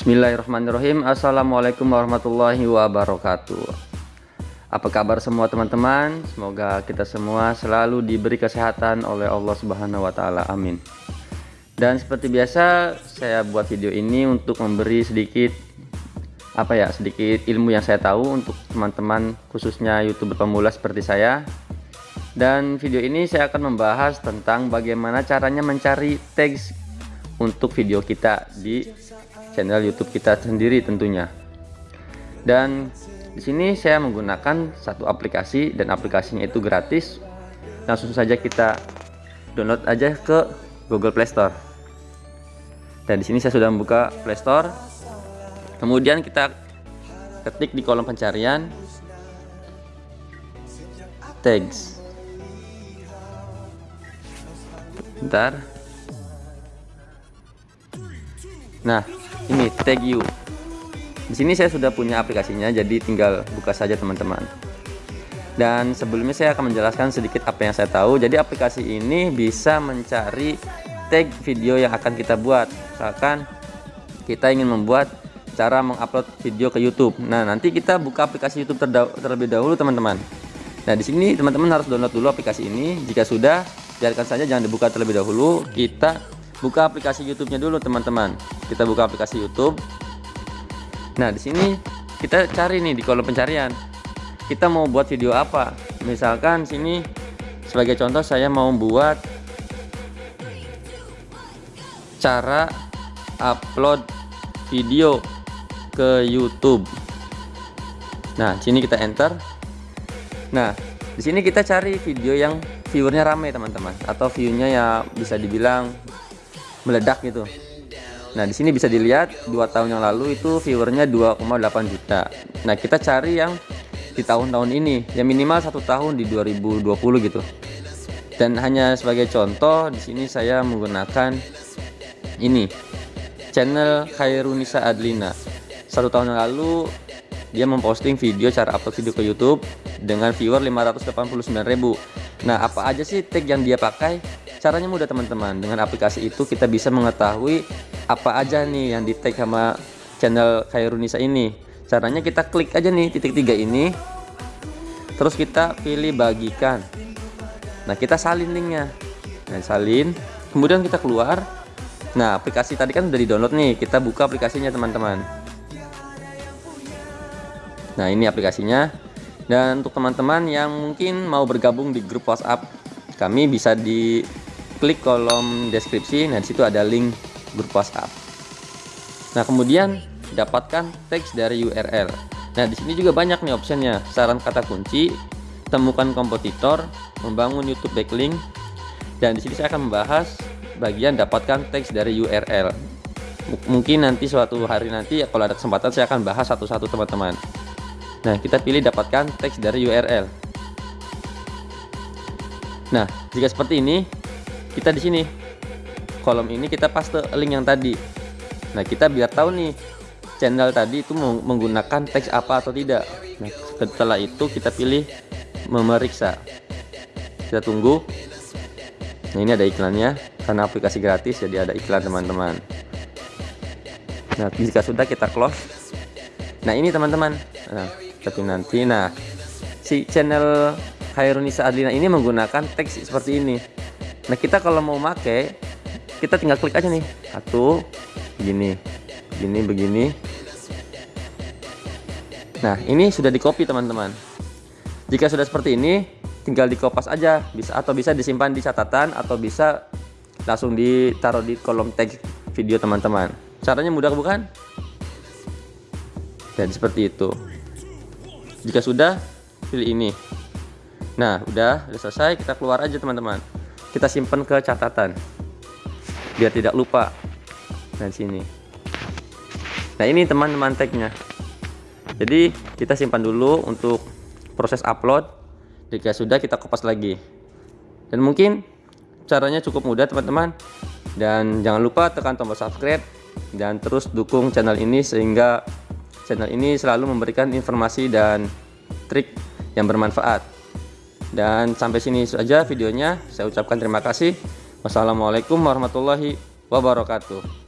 Bismillahirrahmanirrahim. Assalamualaikum warahmatullahi wabarakatuh. Apa kabar semua teman-teman? Semoga kita semua selalu diberi kesehatan oleh Allah subhanahu wa ta'ala. Amin. Dan seperti biasa saya buat video ini untuk memberi sedikit apa ya sedikit ilmu yang saya tahu untuk teman-teman khususnya youtuber pemula seperti saya. Dan video ini saya akan membahas tentang bagaimana caranya mencari tags untuk video kita di channel YouTube kita sendiri tentunya. Dan di sini saya menggunakan satu aplikasi dan aplikasinya itu gratis. Langsung saja kita download aja ke Google Play Store. Dan di sini saya sudah membuka Play Store. Kemudian kita ketik di kolom pencarian tags. Bentar. Nah, ini tag you. Di sini saya sudah punya aplikasinya jadi tinggal buka saja teman-teman. Dan sebelumnya saya akan menjelaskan sedikit apa yang saya tahu. Jadi aplikasi ini bisa mencari tag video yang akan kita buat. Misalkan kita ingin membuat cara mengupload video ke YouTube. Nah nanti kita buka aplikasi YouTube terlebih dahulu teman-teman. Nah di sini teman-teman harus download dulu aplikasi ini. Jika sudah biarkan saja jangan dibuka terlebih dahulu. Kita buka aplikasi YouTube-nya dulu teman-teman. Kita buka aplikasi YouTube. Nah, di sini kita cari nih di kolom pencarian. Kita mau buat video apa? Misalkan sini sebagai contoh saya mau buat cara upload video ke YouTube. Nah, sini kita enter. Nah, di sini kita cari video yang viewernya rame teman-teman atau viewnya ya bisa dibilang meledak gitu nah di sini bisa dilihat dua tahun yang lalu itu viewernya 2,8 juta. Nah kita cari yang di tahun-tahun ini yang minimal satu tahun di 2020 gitu. Dan hanya sebagai contoh di sini saya menggunakan ini channel Khairunisa Adlina. Satu tahun yang lalu dia memposting video cara upload video ke YouTube dengan viewer 589.000 nah apa aja sih tag yang dia pakai? Caranya mudah teman-teman. Dengan aplikasi itu kita bisa mengetahui apa aja nih yang di tag sama channel Khairunisa ini. Caranya kita klik aja nih titik tiga ini. Terus kita pilih bagikan. Nah kita salin linknya. Nah salin. Kemudian kita keluar. Nah aplikasi tadi kan udah di download nih. Kita buka aplikasinya teman-teman. Nah ini aplikasinya. Dan untuk teman-teman yang mungkin mau bergabung di grup WhatsApp kami bisa di klik kolom deskripsi. Nah di situ ada link grup WhatsApp nah kemudian dapatkan teks dari URL nah di sini juga banyak nih optionnya. Saran kata kunci temukan kompetitor membangun YouTube backlink dan di sini saya akan membahas bagian dapatkan teks dari URL mungkin nanti suatu hari nanti ya kalau ada kesempatan saya akan bahas satu-satu teman-teman. Nah kita pilih dapatkan teks dari URL nah jika seperti ini kita di sini kolom ini kita paste link yang tadi. Nah kita biar tahu nih channel tadi itu menggunakan teks apa atau tidak. Nah setelah itu kita pilih memeriksa. Kita tunggu. Nah ini ada iklannya. Karena aplikasi gratis jadi ada iklan teman-teman. Nah jika sudah kita close. Nah ini teman-teman. Nah tapi nanti. Nah si channel Khairunisa Adlina ini menggunakan teks seperti ini. Nah kita kalau mau make kita tinggal klik aja nih. Satu begini begini begini. Nah ini sudah di copy teman-teman. Jika sudah seperti ini tinggal di kopas aja. Bisa atau bisa disimpan di catatan atau bisa langsung ditaruh di kolom tag video teman-teman. Caranya mudah bukan? Dan seperti itu. Jika sudah pilih ini. Nah udah udah selesai. Kita keluar aja teman-teman. Kita simpan ke catatan biar tidak lupa. Nah sini. Nah ini teman-teman tagnya jadi kita simpan dulu untuk proses upload. Jika sudah kita kopas lagi. Dan mungkin caranya cukup mudah teman-teman. Dan jangan lupa tekan tombol subscribe dan terus dukung channel ini sehingga channel ini selalu memberikan informasi dan trik yang bermanfaat. Dan sampai sini saja videonya. Saya ucapkan terima kasih. Wassalamualaikum warahmatullahi wabarakatuh.